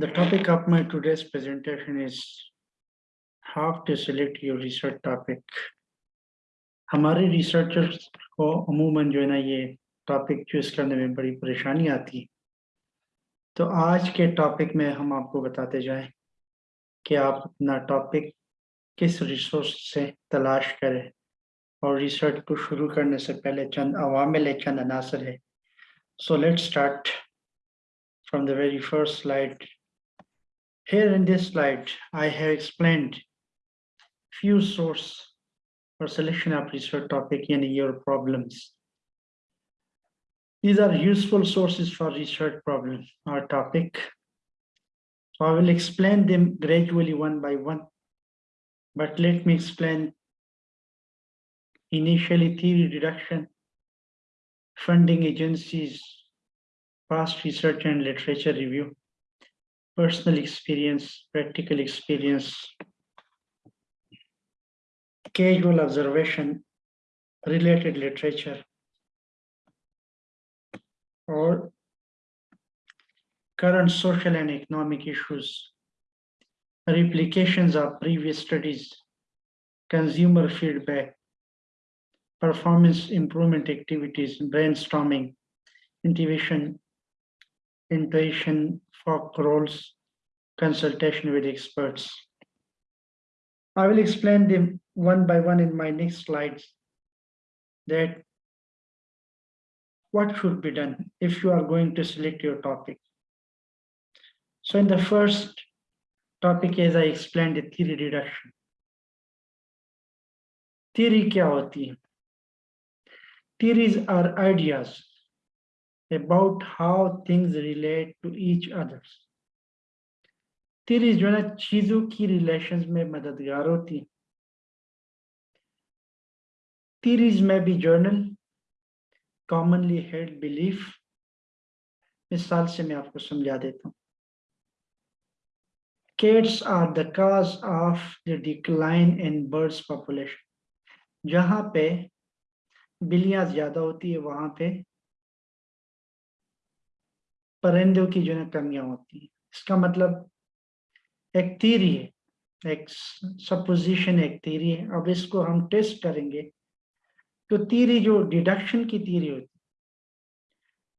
The topic of my today's presentation is how to select your research topic. हमारे researchers को अमूमन जो है ना ये टॉपिक चूज़ करने में बड़ी परेशानी आती है। तो आज के टॉपिक में हम आपको बताते जाएँ कि आप अपना टॉपिक किस रिसोर्स से तलाश करें। और रिसर्च को शुरू करने से पहले चंद अवामिल चंद अनासर है। So let's start from the very first slide. Here in this slide, I have explained few source for selection of research topic in your problems. These are useful sources for research problem or topic. So I will explain them gradually one by one, but let me explain initially theory reduction, funding agencies, past research and literature review, personal experience, practical experience, casual observation, related literature, or current social and economic issues, replications of previous studies, consumer feedback, performance improvement activities, brainstorming, intuition, intuition, folk roles, consultation with experts. I will explain them one by one in my next slides that what should be done if you are going to select your topic. So in the first topic, as I explained, the theory reduction. Theory क्या होती है? Theories are ideas about how things relate to each others. theories जो है ना चीजों की relations में मददगार होती हैं theories में भी जर्नल commonly held belief मिसाल से मैं आपको समझा देता हूँ cats are the cause of the decline in birds population जहाँ पे बिल्लियाँ ज़्यादा होती है वहाँ पे, परिंदों की जो है कमियाँ होती है। इसका मतलब एक थीरी है, एक सपोजिशन एक थीरी है। अब इसको हम टेस्ट करेंगे। तो थीरी जो डिडक्शन की थीरी होती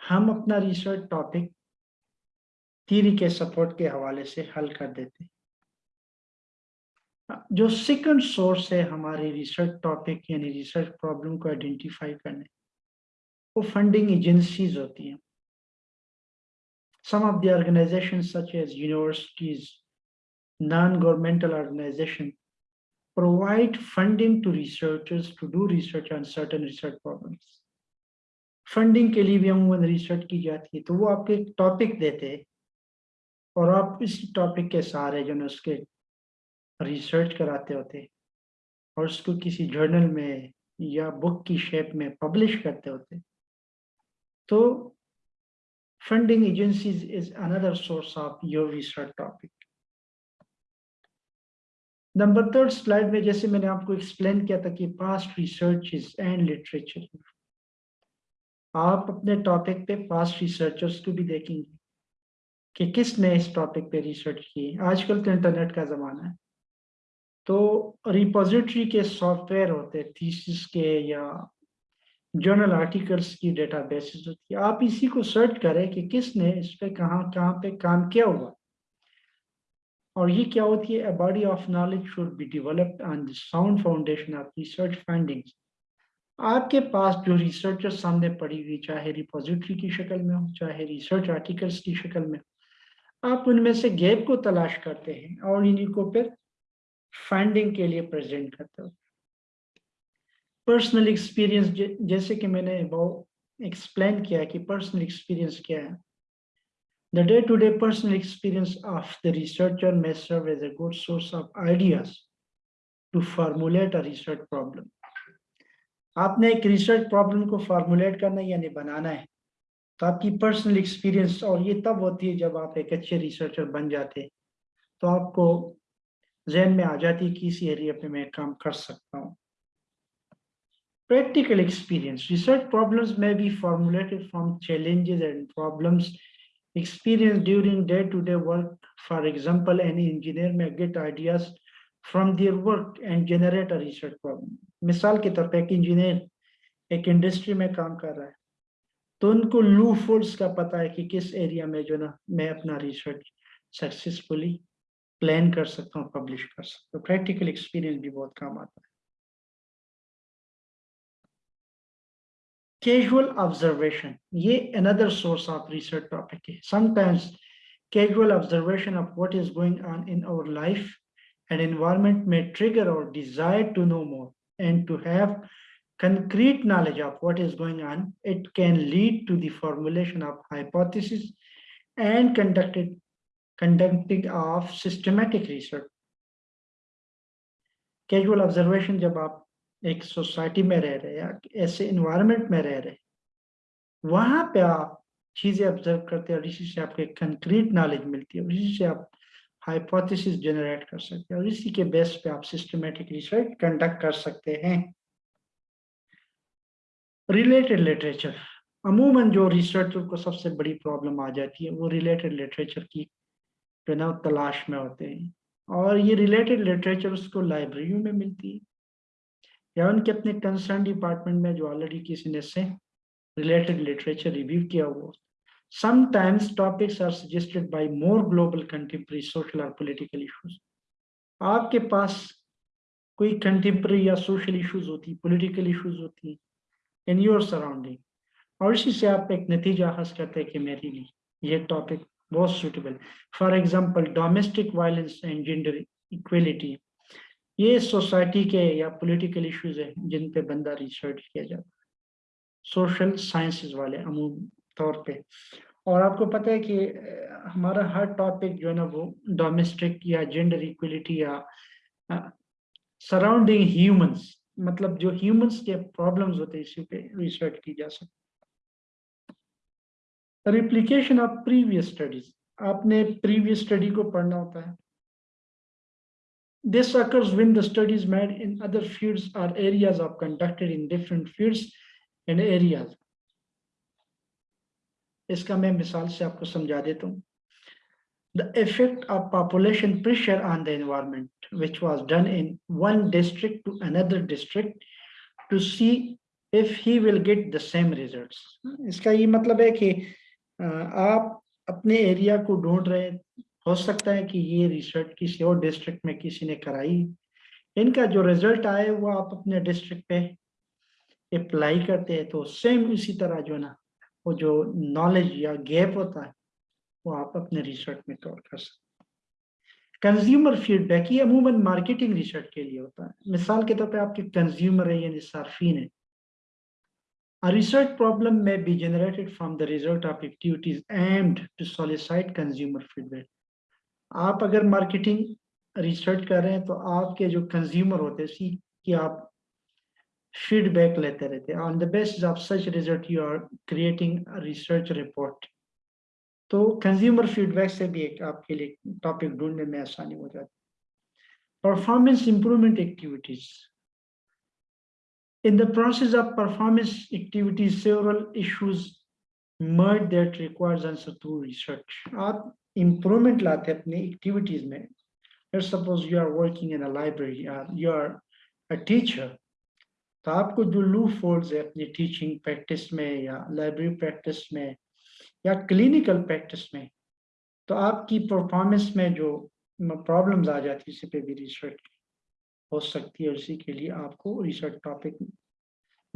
हम अपना रिसर्च टॉपिक थीरी के सपोर्ट के हवाले से हल कर देते जो सेकंड सोर्स है हमारे रिसर्च टॉपिक यानी रिसर्च प्रॉब्लम को आइडेंटिफाई करने वो फंडिंग एजेंसीज होती हैं Some of the organizations such as universities, non-governmental organizations provide funding to researchers to do research on certain research problems. Funding के लिए भी अमूमन रिसर्च की जाती है तो वो आपको एक टॉपिक देते हैं और आप इस टॉपिक के सहारे जो है उसके रिसर्च कराते होते और उसको किसी जर्नल में या बुक की शेप में पब्लिश करते होते। तो Funding agencies is another source of your research topic. Number third slide में जैसे मैंने आपको एक्सप्लेन किया था कि पास्ट रिसर्च एंड लिटरेचर आप अपने टॉपिक पे पास्ट रिसर्चर्स को भी देखेंगे कि किसने इस टॉपिक पे रिसर्च की। आजकल तो इंटरनेट का ज़माना है। तो रिपोजिटरी के सॉफ्टवेयर होते थीसिस के या जर्नल आर्टिकल्स की डेटा बेसिस होती है। आप इसी को सर्च करें कि किसने इस पे कहाँ कहाँ पे काम किया हुआ। और ये क्या होती है? Body of knowledge should be developed on the sound foundation of research findings आपके पास जो रिसर्चर सामने पड़ी हुई, चाहे रिपोजिटरी की शक्ल में हो, चाहे रिसर्च आर्टिकल्स की शक्ल में आप उनमें से गैप को तलाश करते हैं और इन्हीं को फिर फाइंडिंग के लिए प्रेजेंट करते हो? पर्सनल एक्सपीरियंस जैसे कि मैंने वो एक्सप्लेन किया कि पर्सनल एक्सपीरियंस क्या है। The day-to-day -day personal experience of the researcher may serve as a good source of ideas to formulate a research problem. आपने एक रिसर्च प्रॉब्लम को फॉर्मुलेट करना यानी बनाना है तो आपकी पर्सनल एक्सपीरियंस और ये तब होती है जब आप एक अच्छे रिसर्चर बन जाते तो आपको जहन में आ जाती है कि इसी एरिया पे मैं काम कर सकता हूँ। प्रैक्टिकल एक्सपीरियंस रिसर्च प्रॉब्लम्स में भी formulated from challenges and problems experience during day to day work for example any engineer may get ideas from their work and generate a research problem मिसाल के तौर पर एक इंजीनियर एक industry में काम कर रहा है तो उनको लू फोर्स का पता है कि किस एरिया में जो ना, मैं अपना रिसर्च सक्सेसफुली प्लान कर सकता हूँ पब्लिश कर सकता हूँ प्रैक्टिकल एक्सपीरियंस भी बहुत काम आता है casual observation ye another source of research topic hai sometimes casual observation of what is going on in our life and environment may trigger our desire to know more and to have concrete knowledge of what is going on it can lead to the formulation of hypothesis and conducted conducting of systematic research. Casual observation jab aap एक society में रह रहे या ऐसे environment में रह रहे वहाँ पे आप चीज़ें ऑब्ज़र्व करते हैं और इसी से आपको एक कंक्रीट नॉलेज मिलती है इसी से आप हाइपोथेसिस जनरेट कर सकते हैं और इसी के बेस पे आप सिस्टमेटिक रिसर्च कंडक्ट कर सकते हैं। रिलेटेड लिटरेचर अमूमन जो रिसर्चर को सबसे बड़ी प्रॉब्लम आ जाती है, वो रिलेटेड लिटरेचर की जो ना तलाश में होते हैं। और ये रिलेटेड लिटरेचर उसको लाइब्रेरियों में मिलती है। या उनके अपने कंसर्न डिपार्टमेंट में जो ऑलरेडी किसी ने से रिलेटेड लिटरेचर रिव्यू किया हुआ sometimes topics are suggested by more global contemporary social or political issues आपके पास कोई कंटेम्प्रेरी या सोशल इश्यूज़ होती पॉलिटिकल इश्यूज़ होती इन योर सराउंडिंग और इसी से आप एक नतीजा हासिल करते हैं कि मेरे लिए ये टॉपिक बहुत suitable for example domestic violence and gender equality ये सोसाइटी के या पॉलिटिकल इश्यूज़ है जिन पे बंदा रिसर्च किया जाता है। सोशल साइंसेस वाले अमूम तौर पे। और आपको पता है कि हमारा हर टॉपिक जो है ना वो डोमेस्टिक या जेंडर इक्वलिटी या सराउंडिंग ह्यूमंस मतलब जो ह्यूमंस के प्रॉब्लम्स होते हैं, इसी पे रिसर्च की जा सकती रिप्लीकेशन ऑफ़ प्रीवियस स्टडीज़ आपने प्रीवियस स्टडी को पढ़ना होता है This occurs when the studies made in other fields or areas are conducted in different fields and areas. इसका मैं मिसाल से आपको समझा देता हूँ The effect of population pressure on the environment, which was done in one district to another district to see if he will get the same results. इसका ये मतलब है कि आप अपने एरिया को ढूंढ रहे हो। सकता है कि ये रिसर्च किसी और डिस्ट्रिक्ट में किसी ने कराई। इनका जो रिज़ल्ट आए वो आप अपने डिस्ट्रिक्ट पे अप्लाई करते हैं तो सेम इसी तरह जो ना, वो जो नॉलेज या गैप होता है, वो आप अपने रिसर्च में कवर कर सकते कंज्यूमर फीडबैक ये अमूमन मार्केटिंग रिसर्च के लिए होता है। मिसाल के तौर पे आपके कंज्यूमर है, यानी सार्फिन है A research problem may be generated from the result of activities aimed to solicit consumer feedback. आप अगर मार्केटिंग रिसर्च कर रहे हैं तो आपके जो कंज्यूमर होते हैं सी कि आप फीडबैक लेते रहते हैं on the basis of such result you are creating research report तो कंज्यूमर फीडबैक से भी एक आपके लिए टॉपिक ढूँढने में आसानी हो जाती है. Performance improvement activities in the process of performance activities several issues merge that requires answer through research आप improvement लाते अपने activities में let's suppose you are working in a library or you are a teacher तो आपको जो लू fold है अपनी teaching practice में या लाइब्रेरी प्रैक्टिस में या क्लिनिकल प्रैक्टिस में तो आपकी परफॉर्मेंस में जो प्रॉब्लम्स आ जाती है इसी पे भी रिसर्च हो सकती है उसी के लिए आपको रिसर्च टॉपिक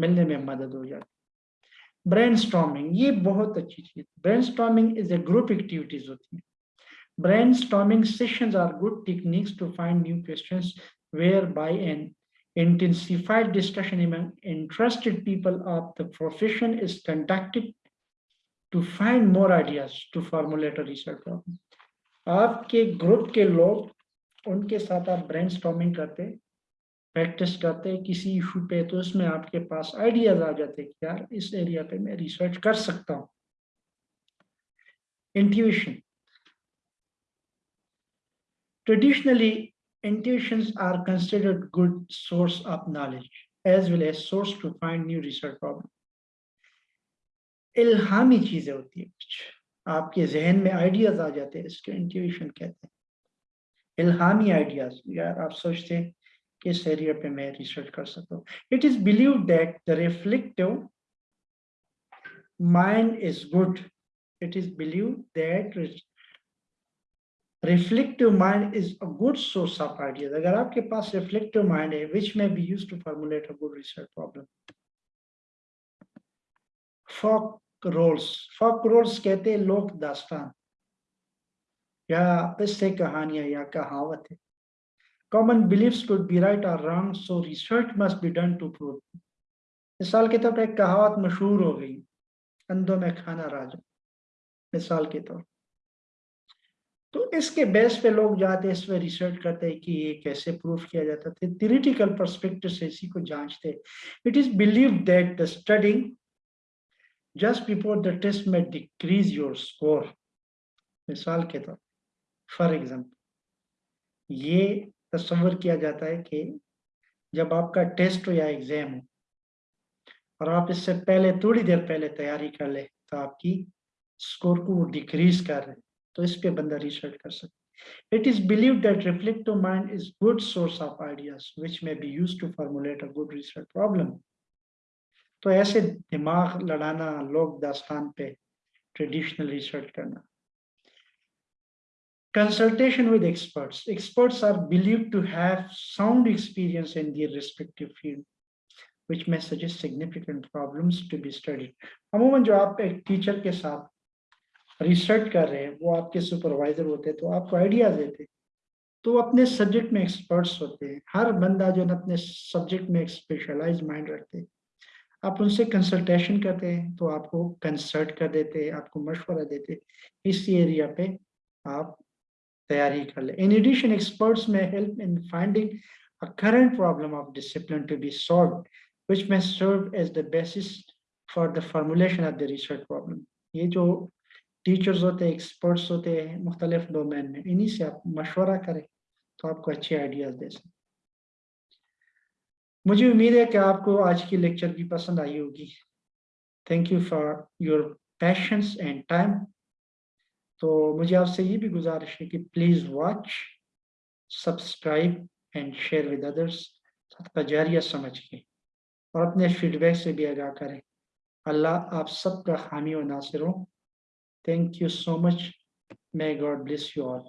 मिलने में मदद हो जाती है। ब्रेन ये बहुत अच्छी चीज़ brain is a group activities होती है। Storming sessions are good techniques to find new questions whereby an intensified discussion among interested people of the profession is conducted to find more ideas to formulate a research problem. आपके group के लोग, उनके साथ आप brain storming करते practice करते किसी issue पे तो उसमें आपके पास आइडियाज़ आ जाते हैं कि यार इस एरिया पे मैं रिसर्च कर सकता हूँ intuition Traditionally, intuitions are considered good source of knowledge. as well as source to find new research problem. इल्हामी चीज़ें होती है कुछ आपके जहन में आइडियाज़ आ जाते हैं इसके इंट्यूशन कहते हैं इल्हामी आइडियाज़ यार आप सोचते हैं इस एरिया पे मैं रिसर्च कर सकता हूँ। It is believe that the reflective mind is good it is believe that reflective mind is a good source of ideas अगर आपके पास रिफ्लेक्टिव माइंड है which may be use to formulate a good research problem folklores folklores कहते हैं लोक दास्तान। या इससे कहानियाँ या कहावत है। Common beliefs could be right or wrong so research must be done to prove मिसाल के तौर पर एक कहावत मशहूर हो गई, अंधों में खाना राजा। मिसाल के तौर तो इसके बेस पे लोग जाते, इस पर रिसर्च करते हैं कि ये कैसे प्रूफ किया जाता है थियोरिटिकल परस्पेक्टिव से इसी को जांचते। It is believe that the studying just before the test may decrease your score मिसाल के तौर फॉर एग्ज़ाम्पल ये तस्वर किया जाता है कि जब आपका टेस्ट हो या एग्ज़ाम हो और आप इससे पहले, थोड़ी देर पहले तैयारी कर ले तो आपकी स्कोर को डिक्रीज कर रहे तो इस पे बंदा रिसर्च कर सकते it is believe that reflective mind is good source of ideas, which may be use to formulate a good research problem. तो ऐसे दिमाग लड़ाना, लोग दास्तान पे ट्रेडिशनल रिसर्च करना consultation with experts. Experts are believed to have sound experience in their respective field, which may suggest significant problems to be studied. अमूमन, जो आप एक टीचर के साथ रिसर्च कर रहे हैं, वो आपके सुपरवाइजर होते हैं तो आपको आइडिया देते तो अपने सब्जेक्ट में एक्सपर्ट्स होते हैं। हर बंदा जो है अपने सब्जेक्ट में एक स्पेशलाइज माइंड रखते हैं। आप उनसे कंसल्टेशन करते हैं तो आपको कंसल्ट कर देते हैं, आपको मशवरा देते हैं। इस एरिया पे आप तैयारी कर ले। In addition experts may help in finding a current problem of discipline to be solved, which may serve as the basis for the formulation of the research problem. ये जो टीचर्स होते हैं एक्सपर्ट्स होते हैं मुख्तलिफ़ डोमेन में, इन्हीं से आप मशवरा करें तो आपको अच्छे आइडियाज़ दे सकते मुझे उम्मीद है कि आपको आज की लेक्चर भी पसंद आई होगी। Thank you for your patience and time तो मुझे आपसे ये भी गुजारिश है कि please watch subscribe and share with others सदका जारिया समझ के और अपने फीडबैक से भी आगाह करें। अल्लाह आप सबका हामी और नासिर हो। Thank you so much may God bless you all.